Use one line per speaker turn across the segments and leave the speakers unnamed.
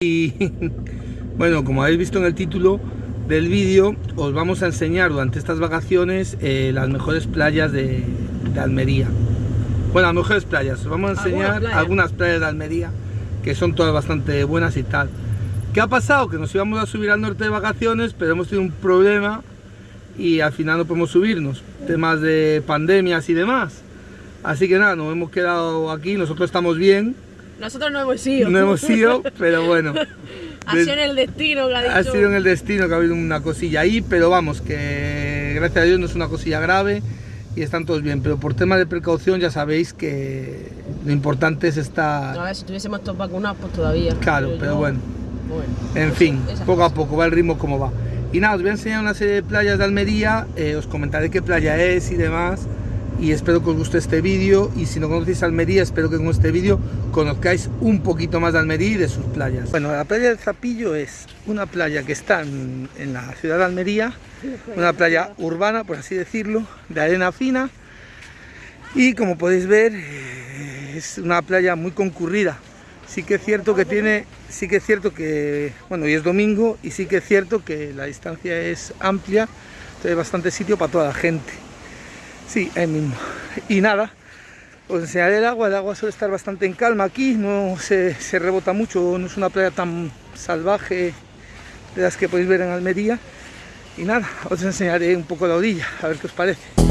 Y bueno, como habéis visto en el título del vídeo, os vamos a enseñar durante estas vacaciones eh, las mejores playas de, de, Almería. Bueno, las mejores playas, os vamos a enseñar algunas playas de Almería, que son todas bastante buenas y tal. ¿Qué ha pasado? Que nos íbamos a subir al norte de vacaciones, pero hemos tenido un problema y al final no podemos subirnos. Temas de pandemias y demás. Así que nada, nos hemos quedado aquí, nosotros estamos bien,
nosotros no hemos ido.
No hemos ido, pero bueno.
ha sido en el destino que ha dicho.
Ha sido en el destino que ha habido una cosilla ahí, pero vamos, que gracias a Dios no es una cosilla grave y están todos bien. Pero por tema de precaución ya sabéis que lo importante es estar...
No, a ver, si tuviésemos todos vacunados, pues todavía.
Claro, pero, pero yo... bueno. bueno. En fin, poco a poco va el ritmo como va. Y nada, os voy a enseñar una serie de playas de Almería, eh, os comentaré qué playa es y demás y espero que os guste este vídeo y si no conocéis Almería espero que con este vídeo conozcáis un poquito más de Almería y de sus playas. Bueno, la playa del Zapillo es una playa que está en, la ciudad de Almería, una playa urbana por así decirlo, de arena fina y como podéis ver eh, es una playa muy concurrida. Sí que es cierto que tiene, sí que es cierto que, bueno, hoy es domingo y sí que es cierto que la distancia es amplia, entonces hay bastante sitio para toda la gente. Sí, ahí mismo. Y nada, os enseñaré el agua. El agua suele estar bastante en calma aquí, no se, se, rebota mucho, no es una playa tan salvaje de las que podéis ver en Almería. Y nada, os enseñaré un poco la orilla, a ver qué os parece.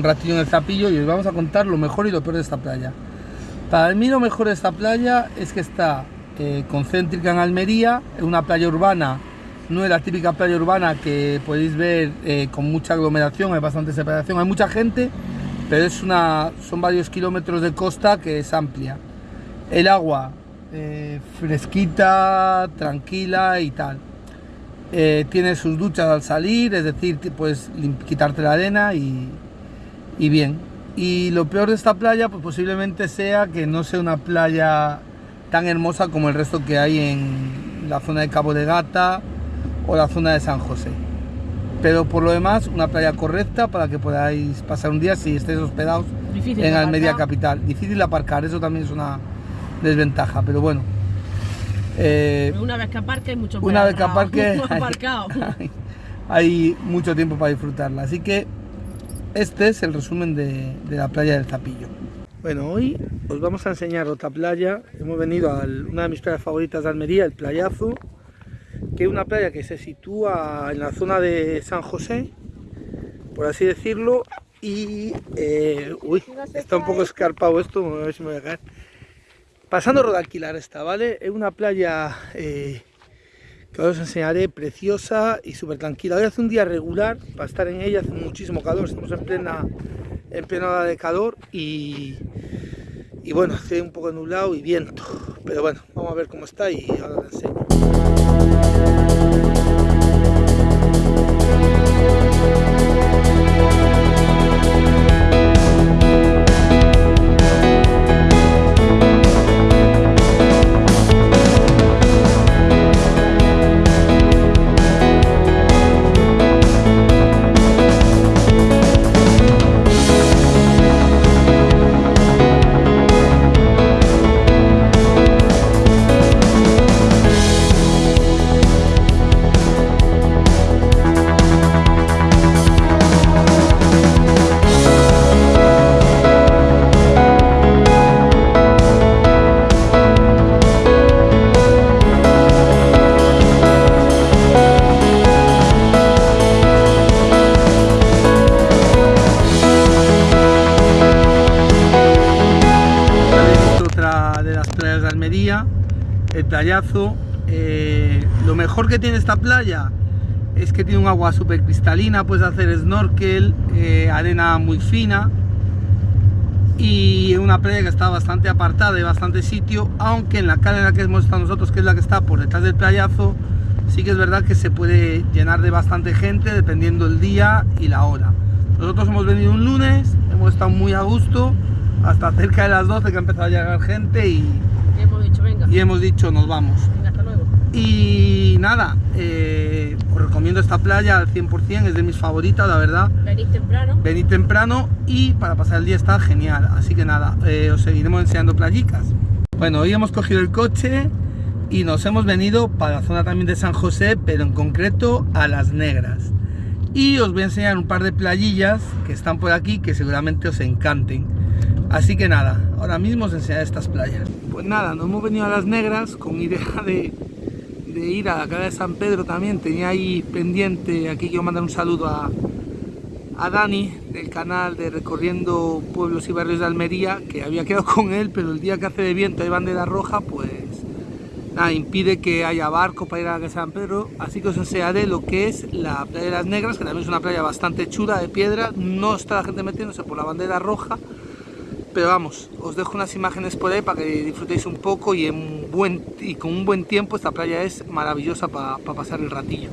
Un ratillo en el Zapillo y os vamos a contar lo mejor y lo peor de esta playa. Para mí lo mejor de esta playa es que está eh, concéntrica en Almería, es una playa urbana, no es la típica playa urbana que podéis ver eh, con mucha aglomeración, hay bastante separación, hay mucha gente, pero es una, son varios kilómetros de costa que es amplia. El agua eh, fresquita, tranquila y tal. Eh, tiene sus duchas al salir, es decir, puedes quitarte la arena y, y bien. Y lo peor de esta playa pues posiblemente sea que no sea una playa tan hermosa como el resto que hay en la zona de Cabo de Gata o la zona de San José. Pero por lo demás, una playa correcta para que podáis pasar un día si estéis hospedados Difícil en Almería Capital. Difícil aparcar, eso también es una desventaja, pero bueno.
Eh, una vez que aparque hay mucho
Una vez que aparque hay, hay mucho tiempo para disfrutarla. Así que este es el resumen de, de, la playa del Zapillo. Bueno, hoy os vamos a enseñar otra playa. Hemos venido a una de mis playas favoritas de Almería, el Playazo, que es una playa que se sitúa en la zona de San José, por así decirlo, y... Eh, uy, está un poco escarpado esto, a ver si me voy a caer. Pasando Rodalquilar está, ¿vale? Es una playa... Eh, que os enseñaré, preciosa y súper tranquila. Hoy hace un día regular para estar en ella, hace muchísimo calor, estamos en plena, en plena hora de calor y, y bueno, hace un poco nublado y viento, pero bueno, vamos a ver cómo está y ahora os enseño. El playazo. Eh, lo mejor que tiene esta playa es que tiene un agua súper cristalina, puedes hacer snorkel, eh, arena muy fina y una playa que está bastante apartada y bastante sitio, aunque en la calle en la que hemos estado nosotros, que es la que está por detrás del playazo, sí que es verdad que se puede llenar de bastante gente dependiendo el día y la hora. Nosotros hemos venido un lunes, hemos estado muy a gusto, hasta cerca de las 12 que ha empezado a llegar gente y,
y hemos dicho,
nos vamos.
Hasta luego.
Y nada, eh, os recomiendo esta playa al 100%, es de mis favoritas, la verdad.
Venid temprano.
Venid temprano y para pasar el día está genial. Así que nada, eh, os seguiremos enseñando playicas. Bueno, hoy hemos cogido el coche y nos hemos venido para la zona también de San José, pero en concreto a Las Negras. Y os voy a enseñar un par de playillas que están por aquí que seguramente os encanten. Así que nada, ahora mismo os enseñaré estas playas. Pues nada, nos hemos venido a Las Negras con idea de ir a la cara de San Pedro también. Tenía ahí pendiente, aquí quiero mandar un saludo a, a Dani del canal de Recorriendo Pueblos y Barrios de Almería, que había quedado con él, pero el día que hace de viento hay bandera roja, pues nada, impide que haya barco para ir a la de San Pedro. Así que os enseñaré lo que es la playa de las Negras, que también es una playa bastante chula de piedra. No está la gente metiéndose por la bandera roja, pero vamos, os dejo unas imágenes por ahí para que disfrutéis un poco y, en buen, y con un buen tiempo esta playa es maravillosa para pasar el ratillo.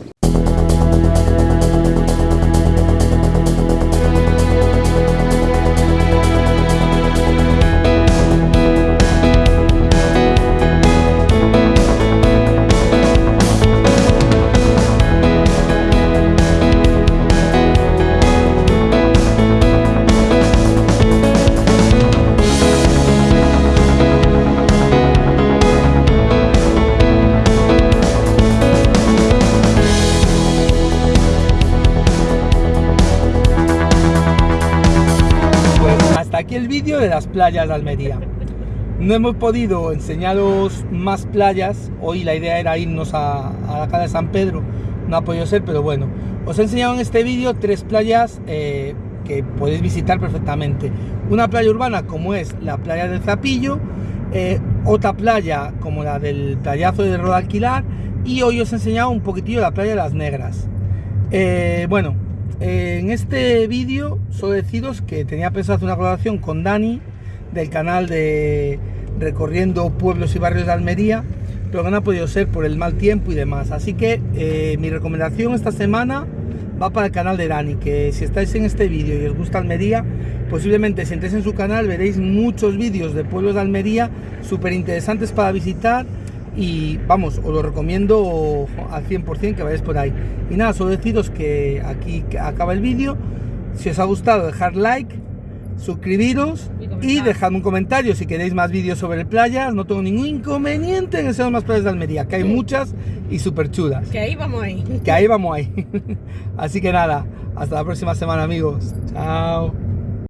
Aquí el vídeo de las playas de Almería. No hemos podido enseñaros más playas, hoy la idea era irnos a, la calle de San Pedro, no ha podido ser, pero bueno. Os he enseñado en este vídeo tres playas eh, que podéis visitar perfectamente. Una playa urbana como es la playa del Zapillo, eh, otra playa como la del playazo de Rodalquilar y hoy os he enseñado un poquitillo la playa de las Negras. Eh, bueno, en este vídeo solo deciros que tenía pensado hacer una colaboración con Dani del canal de Recorriendo Pueblos y Barrios de Almería, pero que no ha podido ser por el mal tiempo y demás. Así que eh, mi recomendación esta semana va para el canal de Dani, que si estáis en este vídeo y os gusta Almería, posiblemente si entréis en su canal veréis muchos vídeos de pueblos de Almería súper interesantes para visitar y vamos, os lo recomiendo al 100% que vayáis por ahí. Y nada, solo deciros que aquí acaba el vídeo. Si os ha gustado, dejar like, suscribiros y, dejadme un comentario si queréis más vídeos sobre playas. No tengo ningún inconveniente en enseñar más playas de Almería, que hay muchas y súper chulas.
Que ahí vamos ahí.
Que ahí vamos ahí. Así que nada, hasta la próxima semana amigos. Chao.